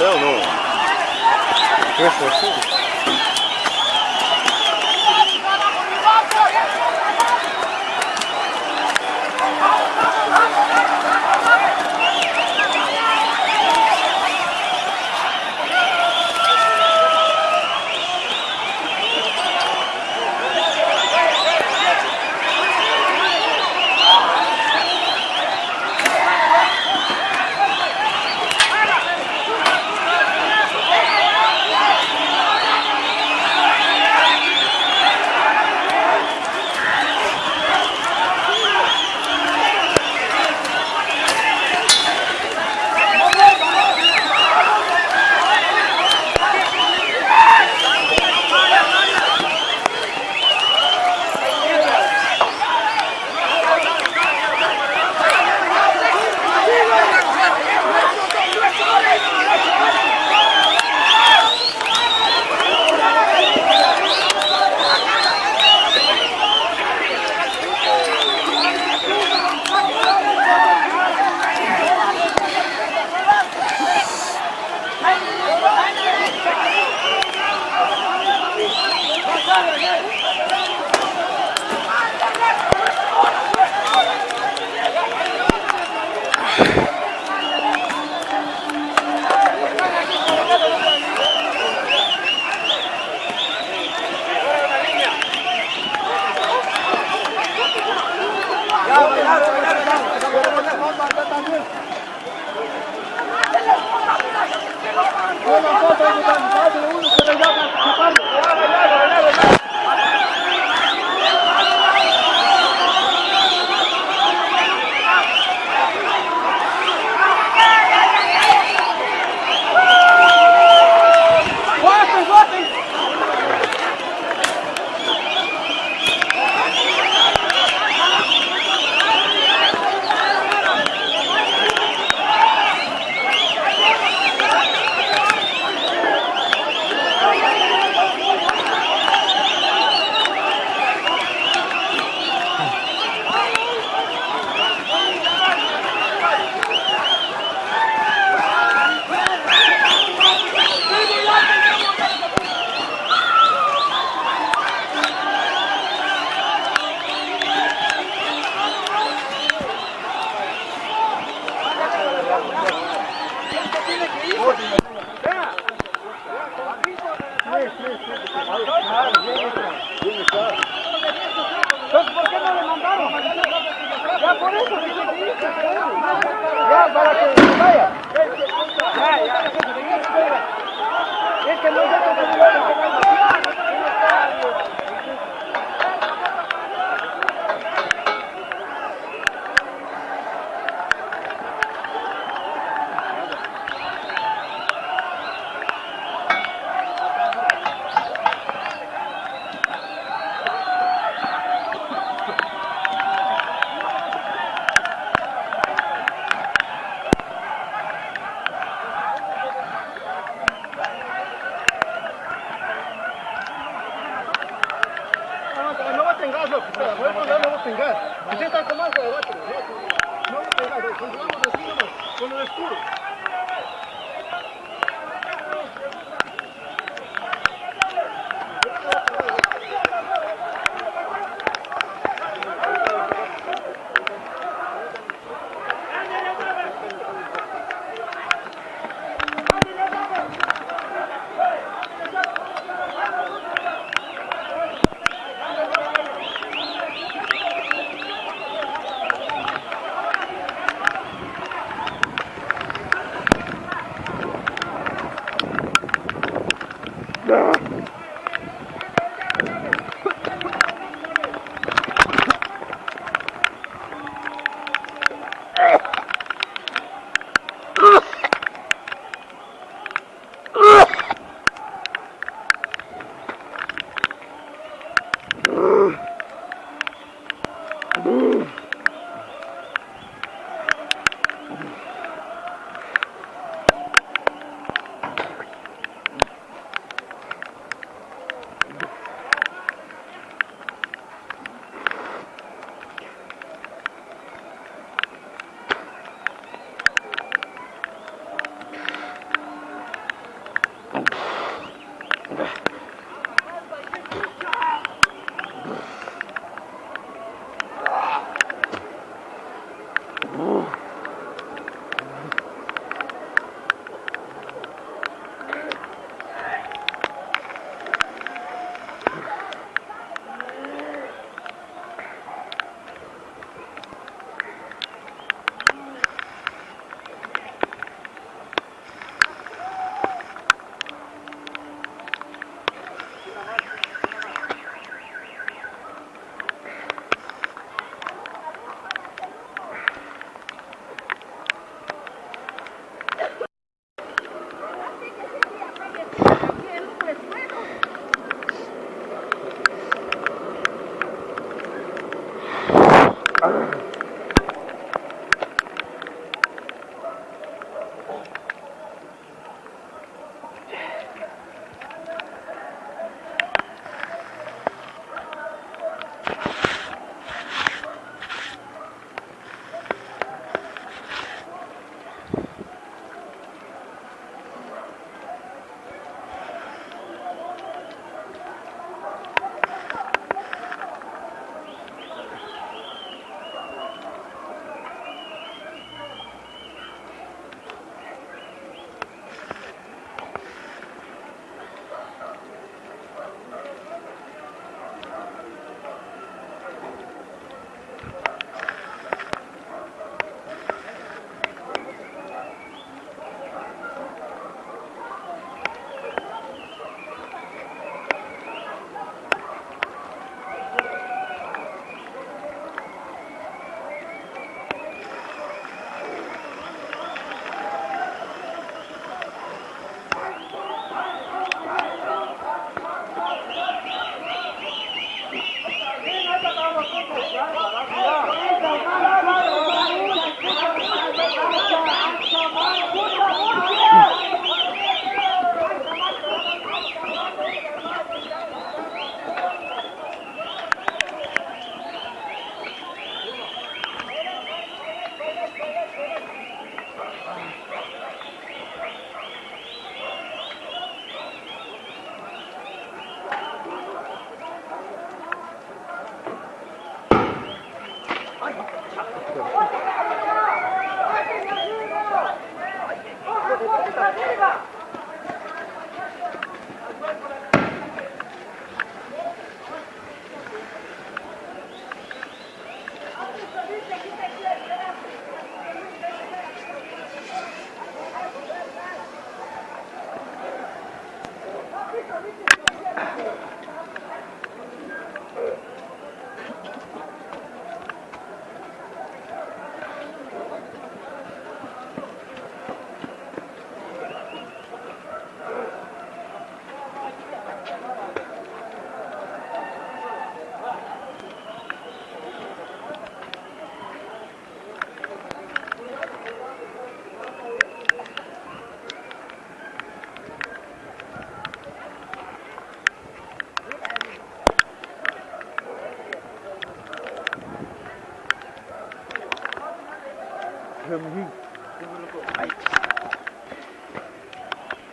Então, não não. Presta? Una foto de la Entonces, ¿por no le mandaron? Ya por eso dice. Ya, para que vaya. Ya, ya. Es que no Ooh.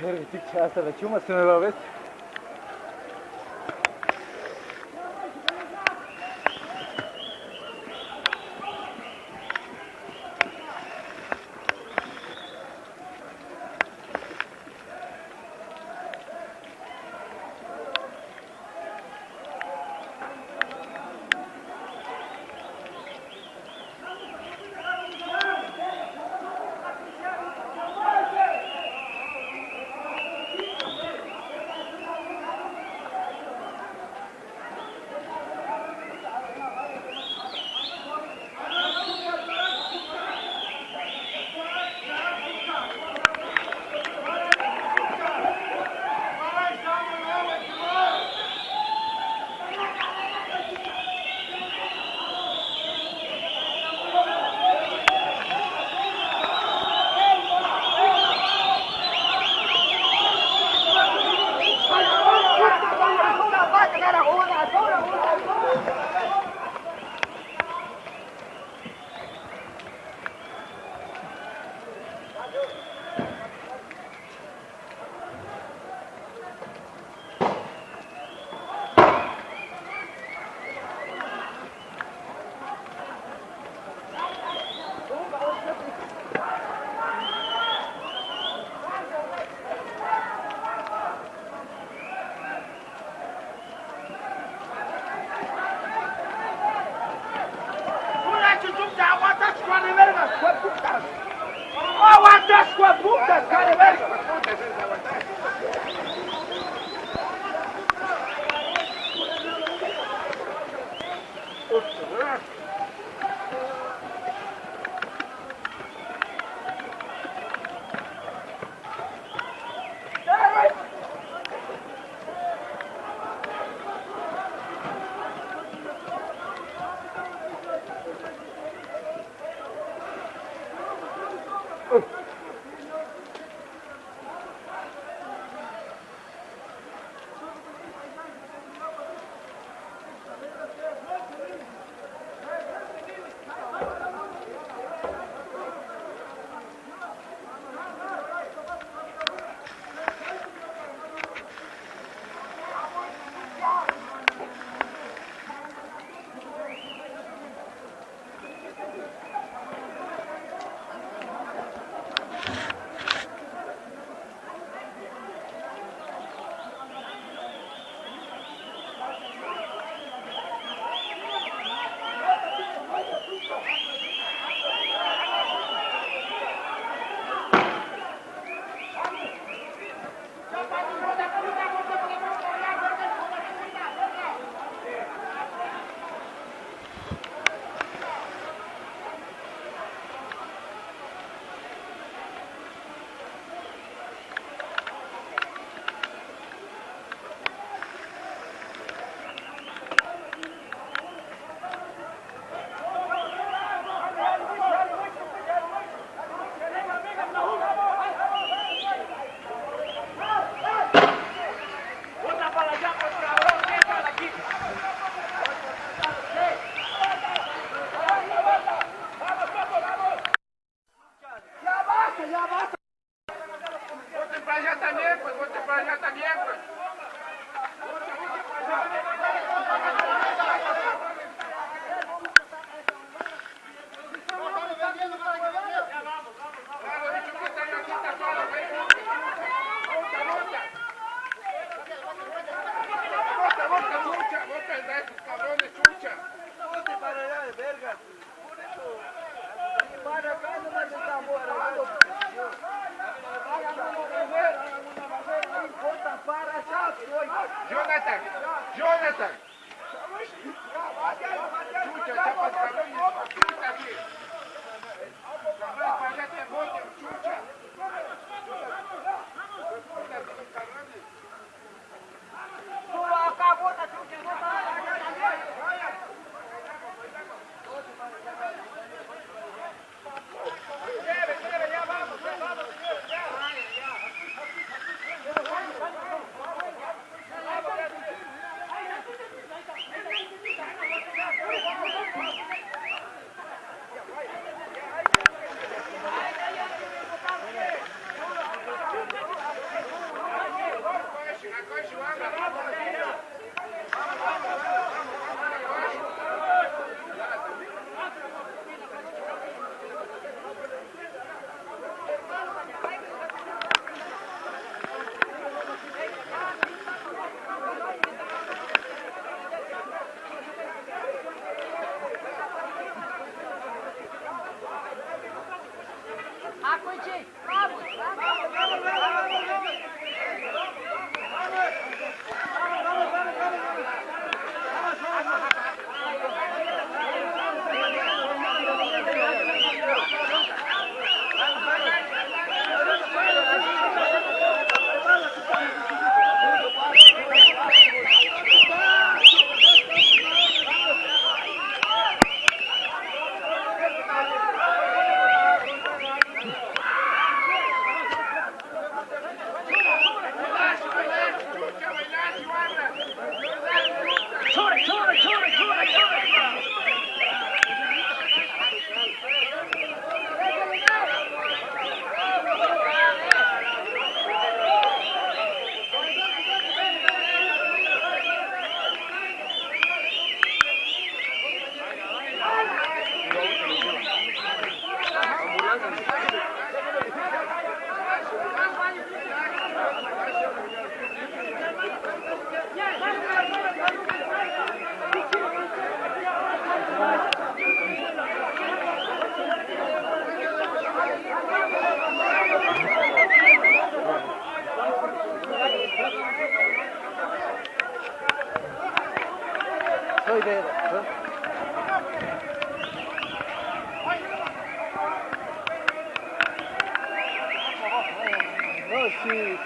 Richtig scheiße, aber schon was du mir überhaupt das com a puta! Olha o atrás com a puta, cara!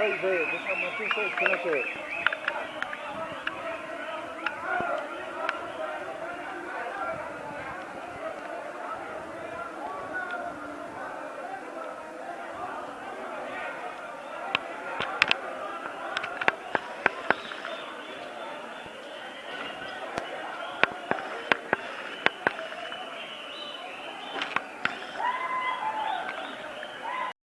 Vai ver, deixa, mantém seu canto.